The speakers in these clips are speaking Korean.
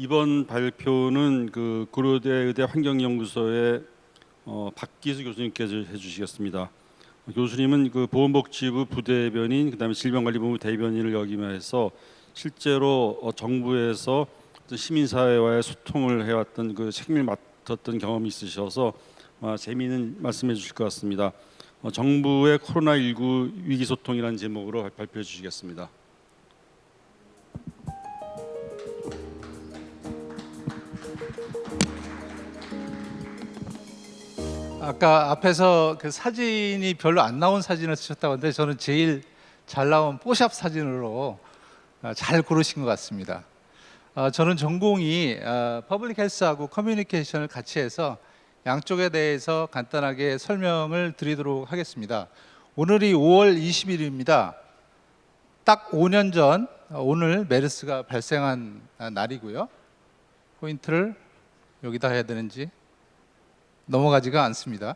이번 발표는 그 고려대 의대 환경연구소의 어, 박기수 교수님께서 해주시겠습니다. 교수님은 그 보건복지부 부대변인, 그다음에 질병관리본부 대변인을 역임해서 실제로 어, 정부에서 시민사회와의 소통을 해왔던 그 책임을 맡았던 경험이 있으셔서 아, 재미있는 말씀해 주실 것 같습니다. 어, 정부의 코로나19 위기소통이라는 제목으로 발- 발표해 주시겠습니다. 아까 앞에서 그 사진이 별로 안 나온 사진을 쓰셨다고 하는데 저는 제일 잘 나온 뽀샵 사진으로 아, 잘 고르신 것 같습니다. 아, 저는 전공이 public health하고 커뮤니케이션을 같이 해서 양쪽에 대해서 간단하게 설명을 드리도록 하겠습니다. 오늘이 5월 20일입니다. 딱 5년 전 어, 오늘 메르스가 발생한 아, 날이고요. 포인트를 여기다 해야 되는지 넘어가지가 않습니다.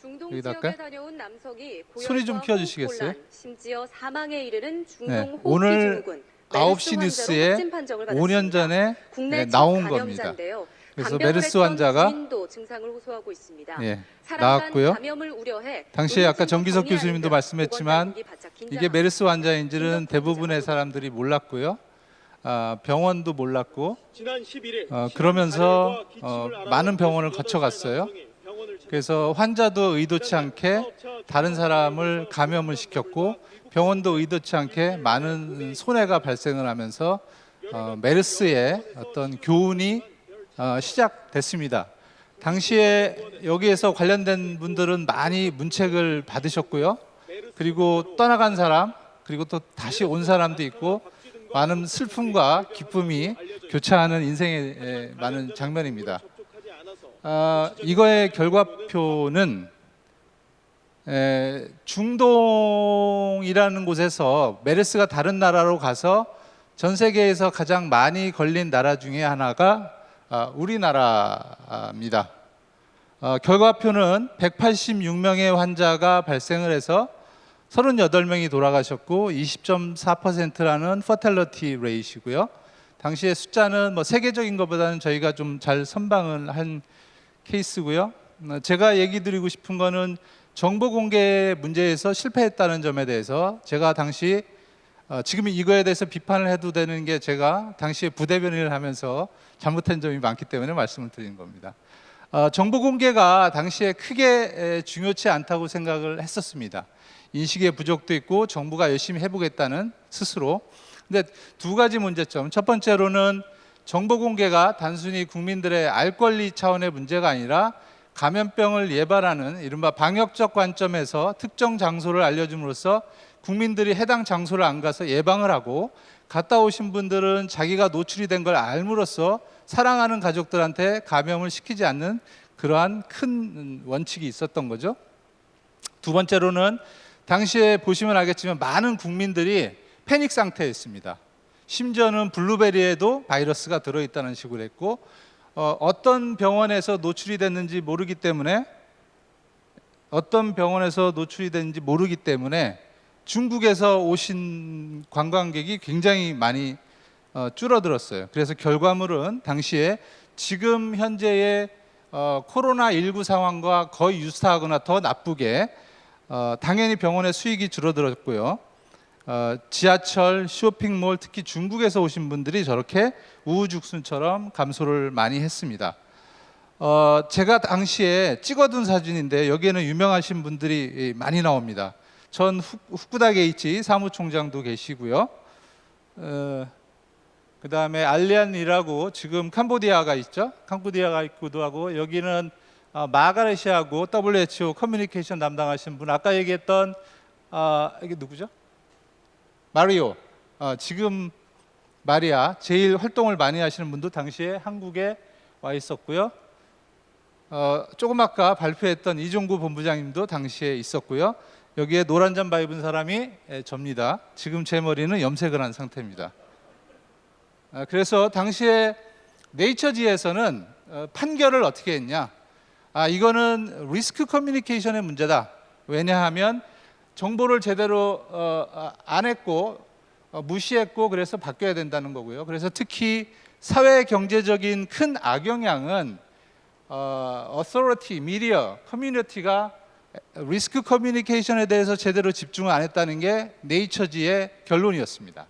중동 여기다 지역에 할까요? 다녀온 남성이 소리 좀 키워주시겠어요? 곤란, 심지어 사망에 이르는 중동 네, 호흡기 오늘 증후군 9시 메르스 뉴스에 환자로 확진 판정을 5년 받았습니다. 전에 네, 첫 나온 감염자인데요. 그래서 메르스 환자가. 예, 나왔고요. 당시에 아까 정기석 교수님도. 말씀했지만 이게 메르스 환자인지는 대부분의 사람들이 몰랐고요. 아, 병원도 몰랐고 지난 11일 어, 그러면서 어, 많은 병원을 거쳐갔어요. 그래서 환자도 의도치 않게 다른 사람을 감염을 시켰고 병원도 의도치 않게 많은 손해가 발생을 하면서 어, 메르스의 어떤 교훈이 어, 시작됐습니다. 당시에 여기에서 관련된 분들은 많이 문책을 받으셨고요. 그리고 떠나간 사람 그리고 또 다시 온 사람도 있고 많은 슬픔과 기쁨이 교차하는 인생의 에, 많은 장면입니다. 아, 이거의 결과표는 에, 중동이라는 곳에서 메르스가 다른 나라로 가서 전 세계에서 가장 많이 걸린 나라 중에 하나가 아, 우리나라입니다. 어, 결과표는 186명의 환자가 발생을 해서 38명이 돌아가셨고 20.4%라는 퍼텔러티 레이시고요. 당시의 숫자는 뭐 세계적인 것보다는 저희가 좀 잘 선방을 한 케이스고요. 어, 제가 얘기 드리고 싶은 거는 정보 공개 문제에서 실패했다는 점에 대해서 제가 당시 어, 지금 이거에 대해서 비판을 해도 되는 게 제가 당시에 부대변인을 하면서 잘못한 점이 많기 때문에 말씀을 드린 겁니다. 어, 정보 공개가 당시에 크게 에, 중요치 않다고 생각을 했었습니다. 인식의 부족도 있고 정부가 열심히 해보겠다는 스스로. 근데 두 가지 문제점. 첫 번째로는 정보 공개가 단순히 국민들의 알 권리 차원의 문제가 아니라 감염병을 예방하는 이른바 방역적 관점에서 특정 장소를 알려줌으로써 국민들이 해당 장소를 안 가서 예방을 하고 갔다 오신 분들은 자기가 노출이 된 걸 알므로써 사랑하는 가족들한테 감염을 시키지 않는 그러한 큰 원칙이 있었던 거죠. 두 번째로는 당시에 보시면 알겠지만 많은 국민들이 패닉 상태였습니다. 심지어는 블루베리에도 바이러스가 들어있다는 식으로 했고 어, 어떤 병원에서 노출이 됐는지 모르기 때문에 어떤 병원에서 노출이 됐는지 모르기 때문에 중국에서 오신 관광객이 굉장히 많이 어, 줄어들었어요. 그래서 결과물은 당시에 지금 현재의 어, 코로나 19 상황과 거의 유사하거나 더 나쁘게 어, 당연히 병원의 수익이 줄어들었고요. 어, 지하철, 쇼핑몰, 특히 중국에서 오신 분들이 저렇게 우후죽순처럼 감소를 많이 했습니다. 어, 제가 당시에 찍어둔 사진인데 여기에는 유명하신 분들이 많이 나옵니다. 전 후- 후쿠다 게이치 사무총장도 계시고요. 어, 그 다음에 알리안이라고 지금 캄보디아가 있죠. 캄보디아가 있기도 하고 여기는 어, 마가레시아고 WHO 커뮤니케이션 담당하신 분 아까 얘기했던 아 이게 누구죠? 마리오. 어, 지금 마리아 제일 활동을 많이 하시는 분도 당시에 한국에 와 있었고요. 어, 조금 아까 발표했던 이종구 본부장님도 당시에 있었고요. 여기에 노란 잠바 입은 사람이 에, 접니다. 지금 제 머리는 염색을 한 상태입니다. 아, 그래서 당시에 네이처지에서는 어, 판결을 어떻게 했냐? 아 이거는 리스크 커뮤니케이션의 문제다. 왜냐하면 정보를 제대로 어, 아, 안 했고 어, 무시했고 그래서 바뀌어야 된다는 거고요. 그래서 특히 사회 경제적인 큰 악영향은 어, authority, media, 커뮤니티가 리스크 커뮤니케이션에 대해서 제대로 집중을 안 했다는 게 네이처지의 결론이었습니다.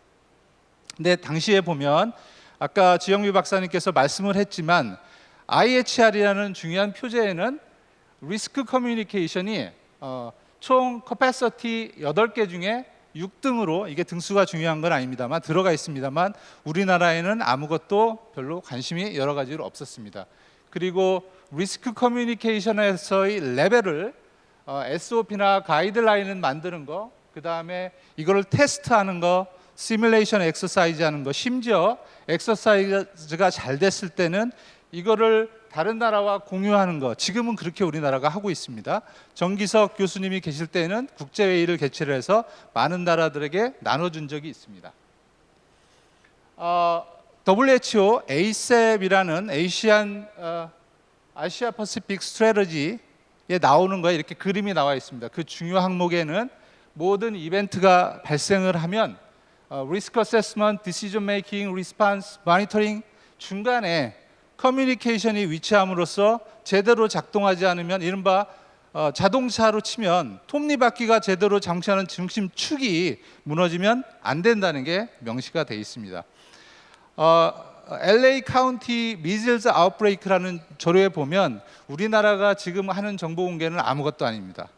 근데 당시에 보면 아까 지영미 박사님께서 말씀을 했지만 IHR이라는 중요한 표제에는 리스크 커뮤니케이션이 어, 총 capacity 8개 중에 6등으로 이게 등수가 중요한 건 아닙니다만 들어가 있습니다만 우리나라에는 아무것도 별로 관심이 여러 가지로 없었습니다. 그리고 리스크 커뮤니케이션에서의 레벨을 어, SOP나 가이드라인을 만드는 거, 그 다음에 이거를 테스트하는 거, 시뮬레이션 엑서사이즈 하는 거, 심지어 엑서사이즈가 잘 됐을 때는 이거를 다른 나라와 공유하는 거, 지금은 그렇게 우리나라가 하고 있습니다. 정기석 교수님이 계실 때는 국제회의를 개최를 해서 많은 나라들에게 나눠준 적이 있습니다. 어, WHO APSED이라는 Asian 어, Asia Pacific strategy에 나오는 거에 이렇게 그림이 나와 있습니다. 그 중요 항목에는 모든 이벤트가 발생을 하면 risk assessment, decision making, response, 모니터링 중간에 커뮤니케이션이 위치함으로써 제대로 작동하지 않으면 이른바 어, 자동차로 치면 톱니바퀴가 제대로 장치하는 중심축이 무너지면 안 된다는 게 명시가 돼 있습니다. 어, LA 카운티 measles outbreak라는 조례에 보면 우리나라가 지금 하는 정보 공개는 아무것도 아닙니다.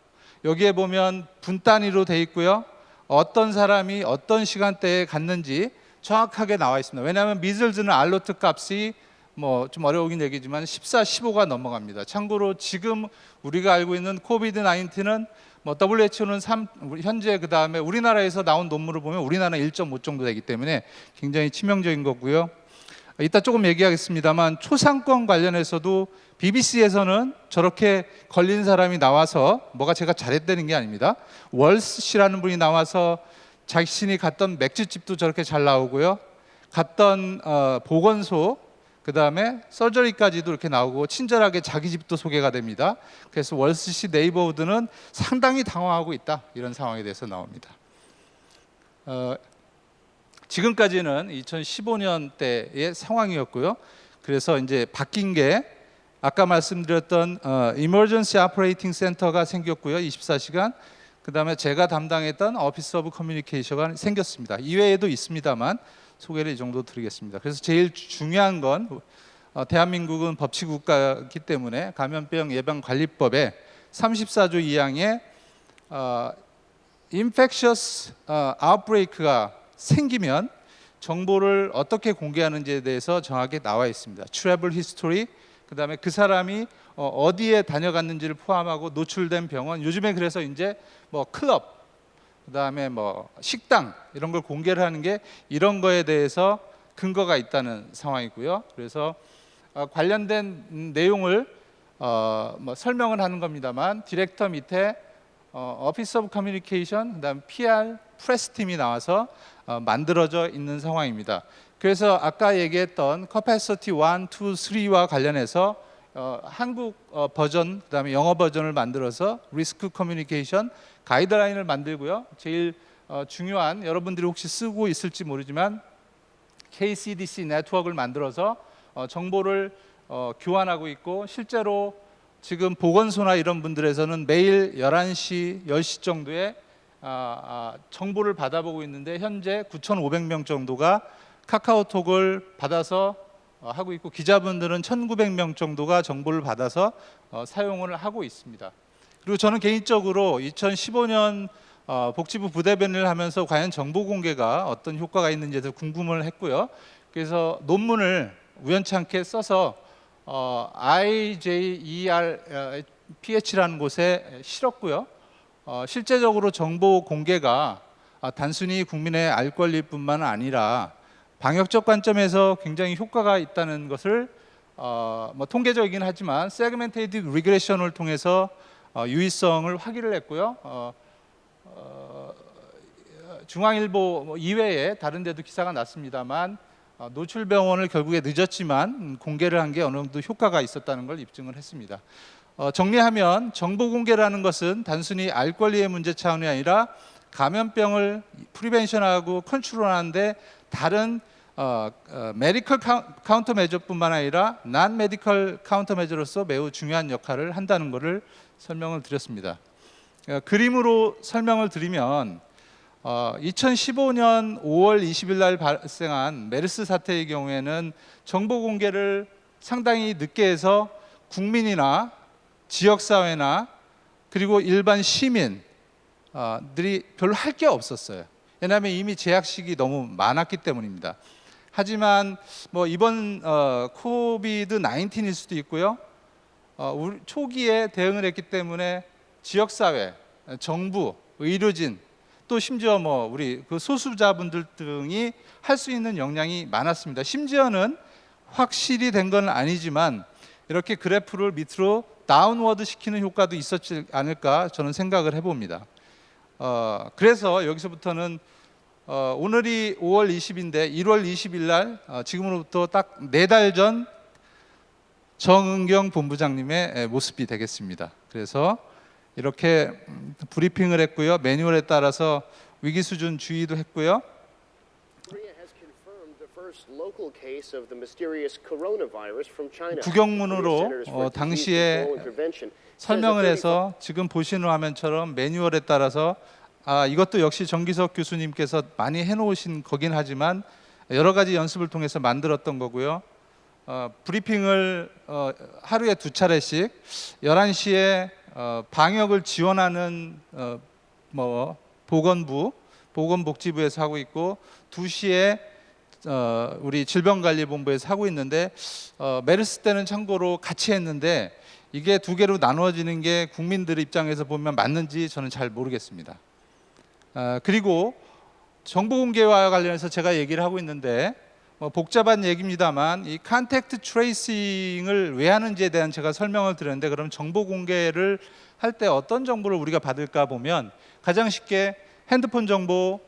여기에 보면 분 단위로 돼 있고요. 어떤 사람이 어떤 시간대에 갔는지 정확하게 나와 있습니다. 왜냐하면 미즐즈는 알로트 값이 뭐 좀 어려우긴 얘기지만 14, 15가 넘어갑니다. 참고로 지금 우리가 알고 있는 코비드 19는 뭐 WHO는 3, 현재 그 다음에 우리나라에서 나온 논문을 보면 우리나라는 1.5 정도 되기 때문에 굉장히 치명적인 거고요. 이따 조금 얘기하겠습니다만 초상권 관련해서도 BBC에서는 저렇게 걸린 사람이 나와서 뭐가 제가 잘했다는 게 아닙니다. 월스 씨라는 분이 나와서 자신이 갔던 맥주집도 저렇게 잘 나오고요. 갔던 어, 보건소 그 다음에 서저리까지도 이렇게 나오고 친절하게 자기 집도 소개가 됩니다. 그래서 월스시 네이버우드는 상당히 당황하고 있다 이런 상황에 대해서 나옵니다. 어, 지금까지는 2015년 때의 상황이었고요. 그래서 이제 바뀐 게 아까 말씀드렸던 어, Emergency Operating Center가 생겼고요. 24시간. 그 다음에 제가 담당했던 Office of Communication가 생겼습니다. 이외에도 있습니다만 소개를 이 정도 드리겠습니다. 그래서 제일 주- 중요한 건 어, 대한민국은 법치 국가이기 때문에 감염병 예방 관리법에 34조 2항에 어, infectious 어, outbreak가 생기면 정보를 어떻게 공개하는지에 대해서 정확하게 나와 있습니다. travel history 그 다음에 그 사람이 어, 어디에 다녀갔는지를 포함하고 노출된 병원 요즘에 그래서 이제 뭐 클럽 그다음에 뭐 식당 이런 걸 공개를 하는 게 이런 거에 대해서 근거가 있다는 상황이고요. 그래서 어, 관련된 음, 내용을 어, 뭐 설명을 하는 겁니다만 디렉터 밑에 어, Office of Communication 그다음 PR press 팀이 나와서 어, 만들어져 있는 상황입니다. 그래서 아까 얘기했던 capacity 1, 2, 3와 관련해서 어, 한국 어, 버전 그다음에 영어 버전을 만들어서 리스크 커뮤니케이션 가이드라인을 만들고요. 제일 어, 중요한 여러분들이 혹시 쓰고 있을지 모르지만 KCDC 네트워크를 만들어서 어, 정보를 어, 교환하고 있고 실제로 지금 보건소나 이런 분들에서는 매일 11시, 10시 정도에 아, 아, 정보를 받아보고 있는데 현재 9,500명 정도가 카카오톡을 받아서 어, 하고 있고 기자분들은 1,900명 정도가 정보를 받아서 어, 사용을 하고 있습니다. 그리고 저는 개인적으로 2015년 어, 복지부 부대변인을 하면서 과연 정보 공개가 어떤 효과가 대해서 궁금을 했고요. 그래서 논문을 우연찮게 써서 어, IJERPH라는 곳에 실었고요. 어, 실제적으로 정보 공개가 아, 단순히 국민의 알 권리뿐만 아니라 방역적 관점에서 굉장히 효과가 있다는 것을 어, 뭐 통계적이긴 하지만 segmented regression을 통해서 어, 유의성을 확인을 했고요. 어, 어, 중앙일보 뭐 이외에 다른 데도 기사가 났습니다만 어, 노출병원을 결국에 늦었지만 음, 공개를 한 게 어느 정도 효과가 있었다는 걸 입증을 했습니다. 어, 정리하면 정보 공개라는 것은 단순히 알 권리의 문제 차원이 아니라 감염병을 prevention하고 컨트롤하는데 다른 어, 어, medical countermeasure뿐만 아니라 non-medical countermeasure로서 매우 중요한 역할을 한다는 것을 설명을 드렸습니다. 어, 그림으로 설명을 드리면 어, 2015년 5월 20일 날 발생한 메르스 사태의 경우에는 정보 공개를 상당히 늦게 해서 국민이나 지역 사회나 그리고 일반 시민들이 별로 할 게 없었어요. 왜냐하면 이미 제약식이 너무 많았기 때문입니다. 하지만 뭐 이번 어, 코비드 19일 수도 있고요. 어, 초기에 대응을 했기 때문에 지역 사회, 정부, 의료진 또 심지어 뭐 우리 그 소수자분들 등이 할 수 있는 역량이 많았습니다. 심지어는 확실히 된 건 아니지만 이렇게 그래프를 밑으로 downward 시키는 효과도 있었지 않을까 저는 생각을 해봅니다. 어, 그래서 여기서부터는 어, 오늘이 5월 20인데 1월 20일 날 어, 지금으로부터 딱 네 달 전 정은경 본부장님의 에, 모습이 되겠습니다. 그래서 이렇게 음, 브리핑을 했고요. 매뉴얼에 따라서 위기 수준 주의도 했고요. 구경문으로, 어, 당시에 설명을 해서 지금 보시는 화면처럼 매뉴얼에 따라서 아 이것도 역시 정기석 교수님께서 많이 해놓으신 거긴 하지만 여러 가지 연습을 통해서 만들었던 거고요. 어, 브리핑을 어, 하루에 두 차례씩 11시에 어, 방역을 지원하는 어, 뭐 보건부, 보건복지부에서 하고 있고 2시에 어, 우리 질병관리본부에서 하고 있는데 어, 메르스 때는 참고로 같이 했는데 이게 두 개로 나누어지는 게 국민들 입장에서 보면 맞는지 저는 잘 모르겠습니다. 아, 그리고 정보 공개와 관련해서 제가 얘기를 하고 있는데 뭐 복잡한 얘기입니다만 이 contact tracing을 왜 하는지에 대한 제가 설명을 드렸는데 그럼 정보 공개를 할 때 어떤 정보를 우리가 받을까 보면 가장 쉽게 핸드폰 정보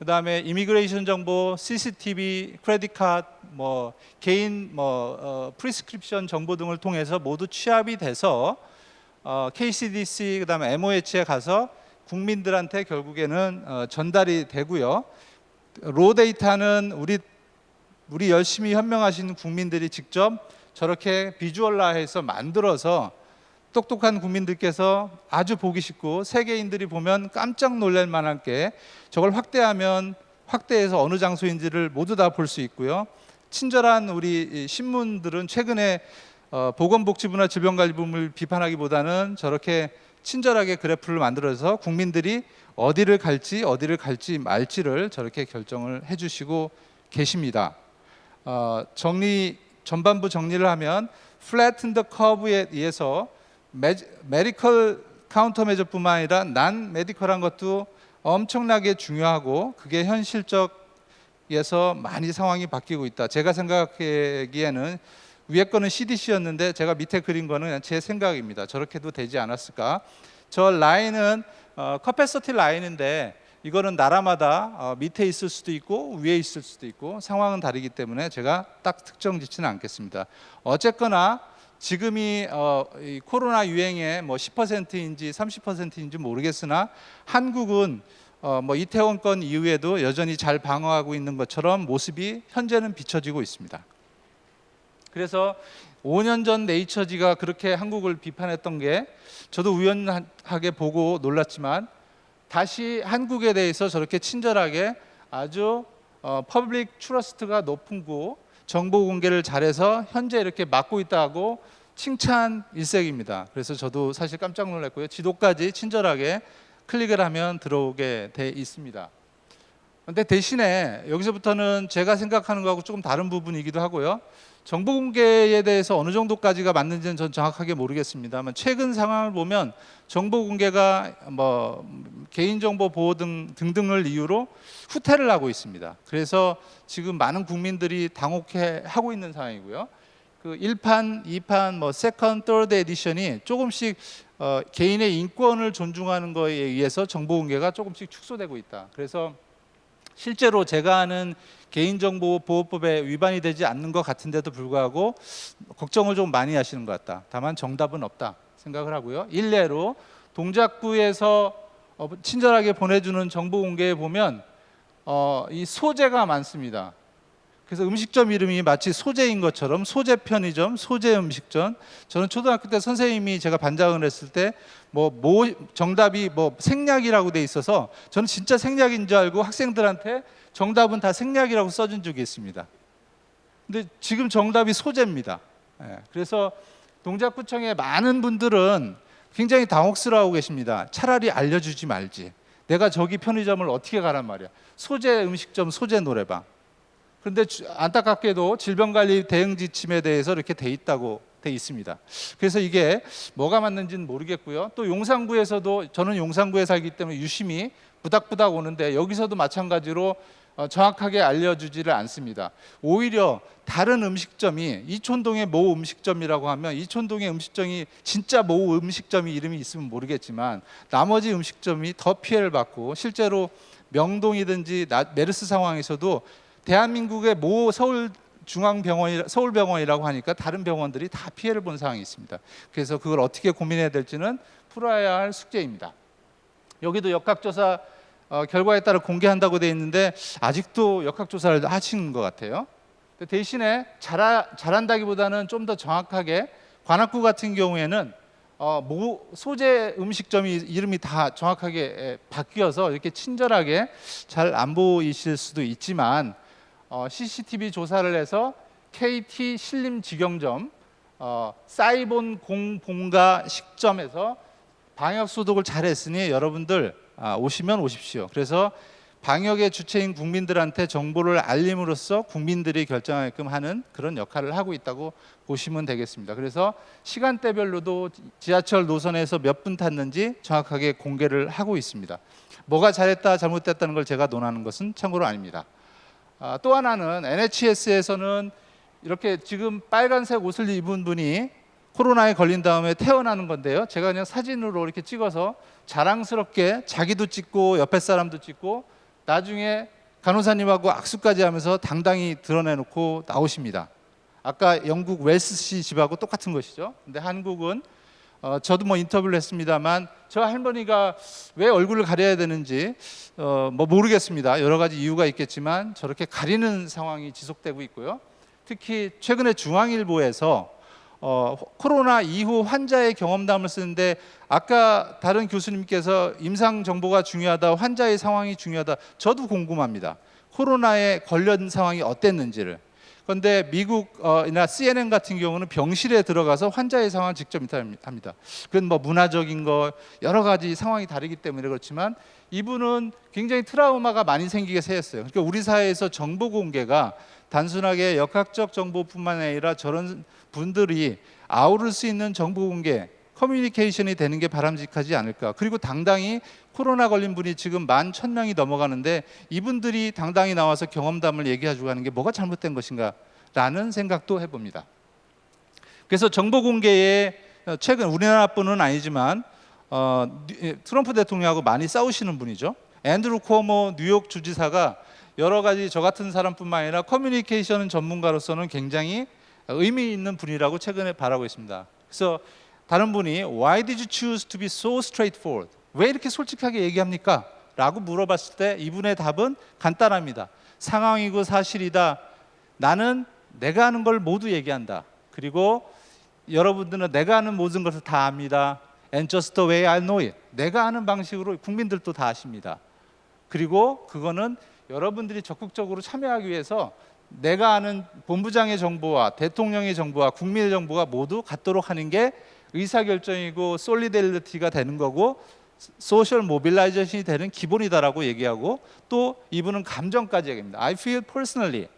그 다음에 immigration 정보, CCTV, credit card, 뭐 개인 뭐 어, prescription 정보 등을 통해서 모두 취합이 돼서 어, KCDC 그 다음에 MOH에 가서 국민들한테 결국에는 어, 전달이 되고요. raw data는 우리 우리 열심히 현명하신 국민들이 직접 저렇게 visual화해서 만들어서 똑똑한 국민들께서 아주 보기 쉽고 세계인들이 보면 깜짝 놀랄 만한 게 저걸 확대하면 확대해서 어느 장소인지를 모두 다 볼 수 있고요. 친절한 우리 이 신문들은 최근에 어, 보건복지부나 질병관리부를 비판하기보다는 저렇게 친절하게 그래프를 만들어서 국민들이 어디를 갈지 어디를 갈지 말지를 저렇게 결정을 해주시고 계십니다. 어, 정리 전반부 정리를 하면 flatten the curve에 의해서 medical countermeasure뿐만 아니라 non-medical한 것도 엄청나게 중요하고 그게 현실적에서 많이 상황이 바뀌고 있다. 제가 생각하기에는 위에 거는 CDC였는데 제가 밑에 그린 거는 그냥 제 생각입니다. 저렇게도 되지 않았을까? 저 라인은 어, capacity 라인인데 이거는 나라마다 어, 밑에 있을 수도 있고 위에 있을 수도 있고 상황은 다르기 때문에 제가 딱 특정 짓지는 않겠습니다. 어쨌거나 지금이 어, 이 코로나 유행의 뭐 10%인지 30%인지 모르겠으나 한국은 어, 뭐 이태원 건 이후에도 여전히 잘 방어하고 있는 것처럼 모습이 현재는 비춰지고 있습니다. 그래서 5년 전 네이처지가 그렇게 한국을 비판했던 게 저도 우연하게 보고 놀랐지만 다시 한국에 대해서 저렇게 친절하게 아주 어, public trust가 높은 곳 정보 공개를 잘해서 현재 이렇게 막고 있다고 칭찬 일색입니다. 그래서 저도 사실 깜짝 놀랐고요. 지도까지 친절하게 클릭을 하면 들어오게 돼 있습니다. 근데 대신에 여기서부터는 제가 생각하는 거하고 조금 다른 부분이기도 하고요. 정보 공개에 대해서 어느 정도까지가 맞는지는 전 정확하게 모르겠습니다만 최근 상황을 보면 정보 공개가 뭐 개인정보 보호 등 등등을 이유로 후퇴를 하고 있습니다. 그래서 지금 많은 국민들이 당혹해 하고 있는 상황이고요. 그 1판, 2판, 뭐 세컨, third 에디션이 조금씩 어, 개인의 인권을 존중하는 거에 의해서 정보 공개가 조금씩 축소되고 있다. 그래서 실제로 제가 아는 개인정보보호법에 위반이 되지 않는 것 같은데도 불구하고 걱정을 좀 많이 하시는 것 같다. 다만 정답은 없다 생각을 하고요. 일례로 동작구에서 어, 친절하게 보내주는 정보 공개에 보면 어, 이 소재가 많습니다. 그래서 음식점 이름이 마치 소재인 것처럼 소재 편의점, 소재 음식점. 저는 초등학교 때 선생님이 제가 반장을 했을 때뭐뭐 정답이 뭐 생략이라고 돼 있어서 저는 진짜 생략인 줄 알고 학생들한테 정답은 다 생략이라고 써준 적이 있습니다. 근데 지금 정답이 소재입니다. 예, 그래서 동작구청의 많은 분들은 굉장히 당혹스러워하고 계십니다. 차라리 알려주지 말지. 내가 저기 편의점을 어떻게 가란 말이야. 소재 음식점, 소재 노래방. 그런데 주- 안타깝게도 질병관리 대응 지침에 대해서 이렇게 돼 있다고 돼 있습니다. 그래서 이게 뭐가 맞는지는 모르겠고요. 또 용산구에서도 저는 용산구에 살기 때문에 유심히 부닥부닥 오는데 여기서도 마찬가지로 어, 정확하게 알려주지를 않습니다. 오히려 다른 음식점이 이촌동의 모 음식점이라고 하면 이촌동의 음식점이 진짜 모 음식점이 이름이 있으면 모르겠지만 나머지 음식점이 더 피해를 받고 실제로 명동이든지 나- 메르스 상황에서도 대한민국의 모 서울 중앙병원 서울병원이라고 하니까 다른 병원들이 다 피해를 본 상황이 있습니다. 그래서 그걸 어떻게 고민해야 될지는 풀어야 할 숙제입니다. 여기도 역학조사 어, 결과에 따라 공개한다고 돼 있는데 아직도 역학조사를 하시는 것 같아요. 대신에 잘하, 잘한다기보다는 좀 더 정확하게 관악구 같은 경우에는 어, 모 소재 음식점이 이름이 다 정확하게 에, 바뀌어서 이렇게 친절하게 잘 안 보이실 수도 있지만 어, CCTV 조사를 해서 KT 신림 직영점 어, 사이본 공봉가 식점에서 방역 소독을 잘했으니 여러분들 아, 오시면 오십시오. 그래서 방역의 주체인 국민들한테 정보를 알림으로써 국민들이 결정하게끔 하는 그런 역할을 하고 있다고 보시면 되겠습니다. 그래서 시간대별로도 지하철 노선에서 몇 분 탔는지 정확하게 공개를 하고 있습니다. 뭐가 잘했다 잘못됐다는 걸 제가 논하는 것은 참고로 아닙니다. 아, 또 하나는 NHS에서는 이렇게 지금 빨간색 옷을 입은 분이 코로나에 걸린 다음에 태어나는 건데요. 제가 그냥 사진으로 이렇게 찍어서 자랑스럽게 자기도 찍고 옆에 사람도 찍고 나중에 간호사님하고 악수까지 하면서 당당히 드러내놓고 나오십니다. 아까 영국 웰스시 집하고 똑같은 것이죠. 근데 한국은 어, 저도 뭐 인터뷰를 했습니다만 저 할머니가 왜 얼굴을 가려야 되는지 어, 뭐 모르겠습니다. 여러 가지 이유가 있겠지만 저렇게 가리는 상황이 지속되고 있고요. 특히 최근에 중앙일보에서 어, 코로나 이후 환자의 경험담을 쓰는데 아까 다른 교수님께서 임상 정보가 중요하다, 환자의 상황이 중요하다. 저도 궁금합니다. 코로나에 걸린 상황이 어땠는지를. 그런데 미국이나 CNN 같은 경우는 병실에 들어가서 환자의 상황을 직접 인터뷰합니다. 그건 뭐 문화적인 거 여러 가지 상황이 다르기 때문에 그렇지만 이분은 굉장히 트라우마가 많이 생기게 새였어요. 그러니까 우리 사회에서 정보 공개가 단순하게 역학적 정보뿐만 아니라 저런 분들이 아우를 수 있는 정보 공개, 커뮤니케이션이 되는 게 바람직하지 않을까. 그리고 당당히 코로나 걸린 분이 지금 만 천 명이 넘어가는데 이분들이 당당히 나와서 경험담을 얘기해주고 하는 게 뭐가 잘못된 것인가 라는 생각도 해봅니다. 그래서 정보 공개에 어, 최근 우리나라뿐은 아니지만 어, 뉴- 트럼프 대통령하고 많이 싸우시는 분이죠. 앤드루 코모 뉴욕 주지사가 여러 가지 저 같은 사람뿐만 아니라 커뮤니케이션 전문가로서는 굉장히 의미 있는 분이라고 최근에 바라고 있습니다. 그래서 다른 분이 Why did you choose to be so straightforward? 왜 이렇게 솔직하게 얘기합니까? 라고 물어봤을 때 이분의 답은 간단합니다. 상황이고 사실이다. 나는 내가 아는 걸 모두 얘기한다. 그리고 여러분들은 내가 아는 모든 것을 다 압니다. And just the way I know it. 내가 아는 방식으로 국민들도 다 아십니다. 그리고 그거는 여러분들이 적극적으로 참여하기 위해서 내가 아는 본부장의 정보와 대통령의 정보와 국민의 정보가 모두 같도록 하는 게 의사결정이고 solidarity가 되는 거고 social mobilization이 되는 기본이다라고 얘기하고 또 이분은 감정까지 얘기합니다. I feel personally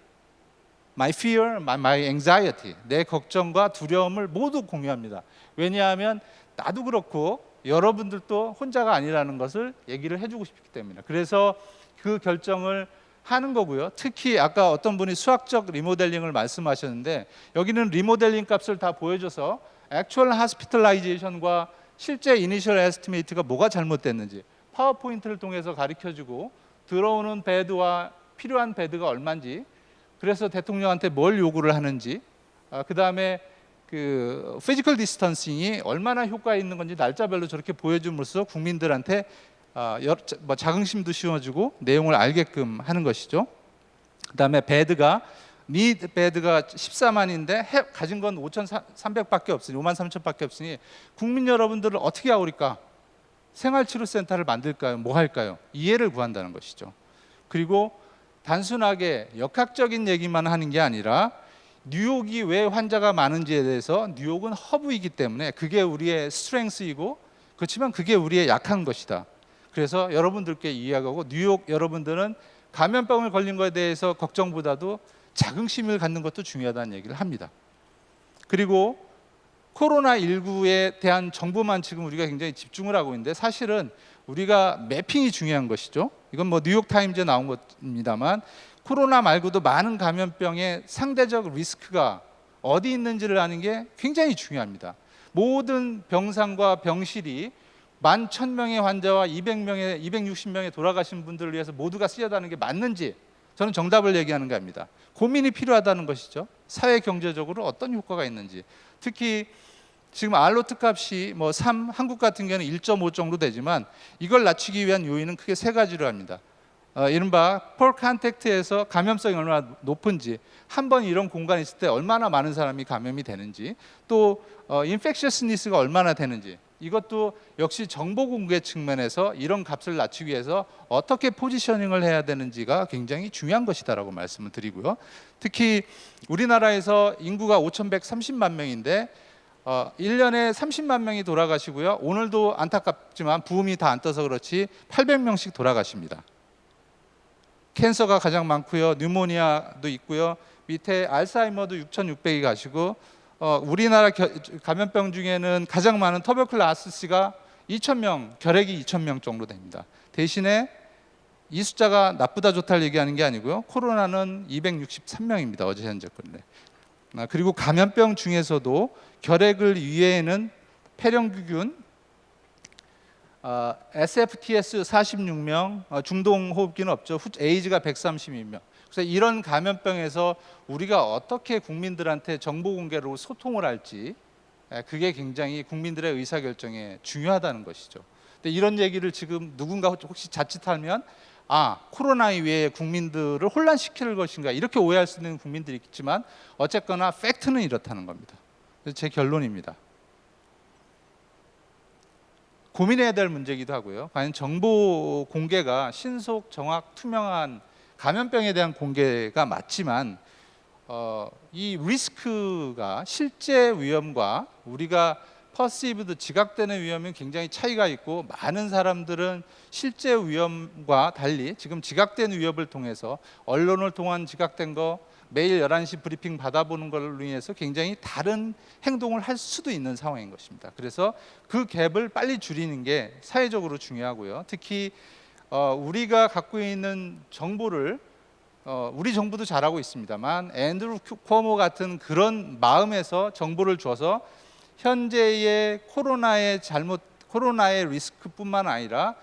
my fear, my, my anxiety, 내 걱정과 두려움을 모두 공유합니다. 왜냐하면 나도 그렇고 여러분들도 혼자가 아니라는 것을 얘기를 해주고 싶기 때문에 그래서 그 결정을 하는 거고요. 특히 아까 어떤 분이 수학적 리모델링을 말씀하셨는데 여기는 리모델링 값을 다 보여줘서 actual hospitalization과 실제 initial estimate가 뭐가 잘못됐는지 파워포인트를 통해서 가르쳐주고 들어오는 bed와 필요한 bed가 얼마인지 그래서 대통령한테 뭘 요구를 하는지 아, 그다음에 그 physical distancing이 얼마나 효과 있는 건지 날짜별로 저렇게 보여줌으로써 국민들한테 아, 여러, 자- 뭐 자긍심도 씌워주고 내용을 알게끔 하는 것이죠. 그 다음에 bed가 미 bed가 14만인데 해, 가진 건 5,300밖에 없으니 5만 3천밖에 없으니 국민 여러분들을 어떻게 아우릴까? 생활치료센터를 만들까요? 뭐 할까요? 이해를 구한다는 것이죠. 그리고 단순하게 역학적인 얘기만 하는 게 아니라 뉴욕이 왜 환자가 많은지에 대해서 뉴욕은 허브이기 때문에 그게 우리의 스트렝스이고 그렇지만 그게 우리의 약한 것이다. 그래서 여러분들께 이야기하고 뉴욕 여러분들은 감염병을 걸린 것에 대해서 걱정보다도 자긍심을 갖는 것도 중요하다는 얘기를 합니다. 그리고 코로나 19에 대한 정보만 지금 우리가 굉장히 집중을 하고 있는데 사실은 우리가 매핑이 중요한 것이죠. 이건 뭐 뉴욕 타임즈에 나온 것입니다만 코로나 말고도 많은 감염병의 상대적 리스크가 어디 있는지를 아는 게 굉장히 중요합니다. 모든 병상과 병실이 만 천명의 환자와 200명의 260명의 돌아가신 분들을 위해서 모두가 쓰여다는 게 맞는지 저는 정답을 얘기하는 겁니다. 고민이 필요하다는 것이죠. 사회 경제적으로 어떤 효과가 있는지. 특히 지금 R naught 값이 뭐 3, 한국 같은 경우는 1.5 정도 되지만 이걸 낮추기 위한 요인은 크게 세 가지로 합니다. 어, 이른바 per contact에서 감염성이 얼마나 높은지 한 번 이런 공간에 있을 때 얼마나 많은 사람이 감염이 되는지 또 어, infectiousness가 얼마나 되는지 이것도 역시 정보 공개 측면에서 이런 값을 낮추기 위해서 어떻게 positioning을 해야 되는지가 굉장히 중요한 것이다라고 말씀을 드리고요. 특히 우리나라에서 인구가 5,130만 명인데 어, 1년에 30만 명이 돌아가시고요. 오늘도 안타깝지만 부음이 다 안 떠서 그렇지 800명씩 돌아가십니다. 캔서가 가장 많고요. 뉴모니아도 있고요. 밑에 알츠하이머도 6,600이 가시고 어, 우리나라 겨- 감염병 중에는 가장 많은 터베클라스가 2,000명, 결핵이 2,000명 정도 됩니다. 대신에 이 숫자가 나쁘다 좋다를 얘기하는 게 아니고요. 코로나는 263명입니다. 어제 현재 건데. 아, 그리고 감염병 중에서도 결핵을 이외에는 폐렴규균, 어, SFTS 46명, 어, 중동호흡기는 없죠. 후- 에이즈가 132명. 그래서 이런 감염병에서 우리가 어떻게 국민들한테 정보 공개로 소통을 할지 에, 그게 굉장히 국민들의 의사 결정에 중요하다는 것이죠. 근데 이런 얘기를 지금 누군가 혹시 자칫하면 아 코로나 이외에 국민들을 혼란시킬 것인가 이렇게 오해할 수 있는 국민들이 있지만 어쨌거나 팩트는 이렇다는 겁니다. 제 결론입니다. 고민해야 될 문제이기도 하고요. 과연 정보 공개가 신속, 정확, 투명한 감염병에 대한 공개가 맞지만 어, 이 리스크가 실제 위험과 우리가 perceived 지각되는 위험이 굉장히 차이가 있고 많은 사람들은 실제 위험과 달리 지금 지각된 위협을 통해서 언론을 통한 지각된 거 매일 11시 브리핑 받아보는 걸로 인해서 굉장히 다른 행동을 할 수도 있는 상황인 것입니다. 그래서 그 갭을 빨리 줄이는 게 사회적으로 중요하고요. 특히 어, 우리가 갖고 있는 정보를 어, 우리 정부도 잘하고 있습니다만 앤드루 큐- 쿠오모 같은 그런 마음에서 정보를 줘서 현재의 코로나의 잘못 코로나의 리스크뿐만 아니라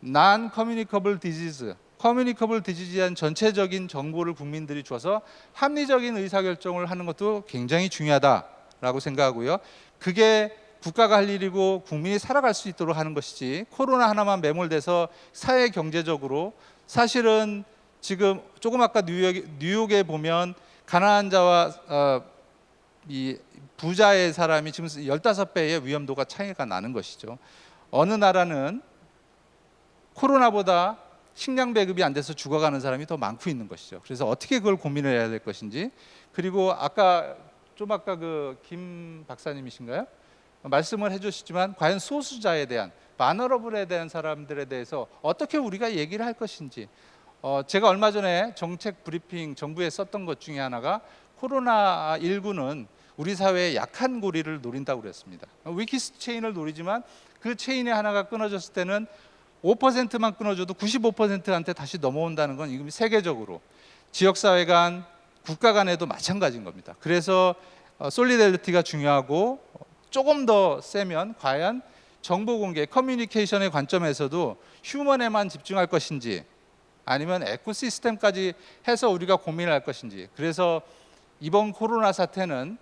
non-communicable disease communicable disease에 대한 전체적인 정보를 국민들이 줘서 합리적인 의사결정을 하는 것도 굉장히 중요하다라고 생각하고요. 그게 국가가 할 일이고 국민이 살아갈 수 있도록 하는 것이지 코로나 하나만 매몰돼서 사회 경제적으로 사실은 지금 조금 아까 뉴욕, 뉴욕 에 보면 가난한 자와 어, 이 부자의 사람이 지금 15배의 위험도가 차이가 나는 것이죠. 어느 나라는 코로나보다 식량 배급이 안 돼서 죽어가는 사람이 더 많고 있는 것이죠. 그래서 어떻게 그걸 고민을 해야 될 것인지 그리고 아까 좀 아까 그 김 박사님이신가요? 말씀을 해주시지만 과연 소수자에 대한 마너러블에 대한 사람들에 대해서 어떻게 우리가 얘기를 할 것인지 어, 제가 얼마 전에 정책 브리핑 정부에 썼던 것 중에 하나가 코로나 19는 우리 사회의 약한 고리를 노린다고 그랬습니다. weakest chain을 노리지만 그 체인의 하나가 끊어졌을 때는 5%만 끊어줘도 95%한테 다시 넘어온다는 건 이건 세계적으로 지역 사회 간 국가 간에도 마찬가지인 겁니다. 그래서 어, solidarity가 중요하고 조금 더 세면 과연 정보 공개, 커뮤니케이션의 관점에서도 휴먼에만 집중할 것인지 아니면 에코시스템까지 해서 우리가 고민을 할 것인지 그래서 이번 코로나 사태는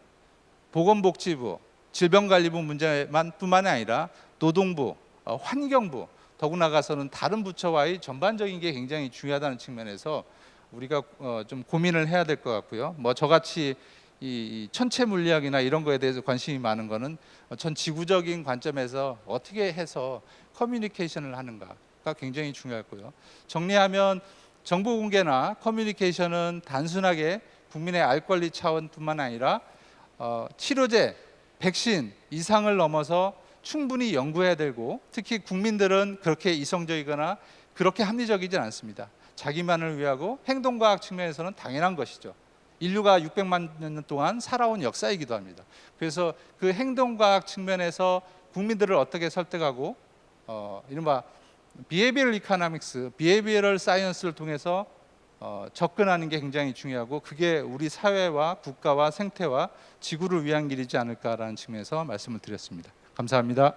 보건복지부, 질병관리부 문제만 뿐만이 아니라 노동부, 어, 환경부 더구 나가서는 다른 부처와의 전반적인 게 굉장히 중요하다는 측면에서 우리가 어, 좀 고민을 해야 될 것 같고요. 뭐 저같이 이, 이 천체 물리학이나 이런 거에 대해서 관심이 많은 거는 전 지구적인 관점에서 어떻게 해서 커뮤니케이션을 하는가가 굉장히 중요하고요. 정리하면 정보 공개나 커뮤니케이션은 단순하게 국민의 알 권리 차원뿐만 아니라 어, 치료제, 백신 이상을 넘어서 충분히 연구해야 되고 특히 국민들은 그렇게 이성적이거나 그렇게 합리적이진 않습니다. 자기만을 위하고 행동과학 측면에서는 당연한 것이죠. 인류가 600만 년 동안 살아온 역사이기도 합니다. 그래서 그 행동과학 측면에서 국민들을 어떻게 설득하고 어, 이른바 behavioral economics, behavioral science를 통해서 어, 접근하는 게 굉장히 중요하고 그게 우리 사회와 국가와 생태와 지구를 위한 길이지 않을까라는 측면에서 말씀을 드렸습니다. 감사합니다.